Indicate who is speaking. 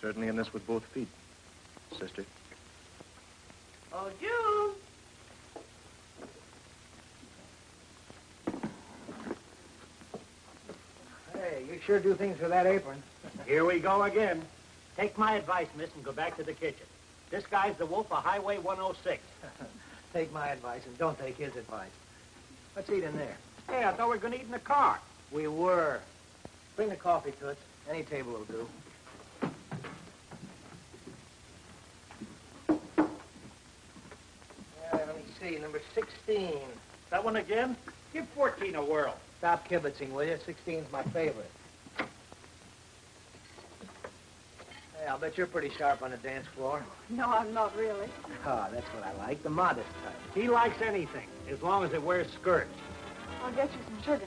Speaker 1: certainly in this with both feet, sister.
Speaker 2: Oh, June!
Speaker 3: Hey, you sure do things with that apron.
Speaker 4: Here we go again. Take my advice, miss, and go back to the kitchen. This guy's the wolf of Highway 106.
Speaker 3: take my advice and don't take his advice. Let's eat in there.
Speaker 4: Hey, I thought we were going to eat in the car.
Speaker 3: We were. Bring the coffee, Toots. Any table will do. See. Number 16.
Speaker 4: That one again? Give 14 a whirl.
Speaker 3: Stop kibitzing, will you? 16's my favorite. Hey, I'll bet you're pretty sharp on the dance floor.
Speaker 5: No, I'm not really.
Speaker 3: Ah, that's what I like, the modest type.
Speaker 4: He likes anything, as long as it wears skirts.
Speaker 5: I'll get you some sugar.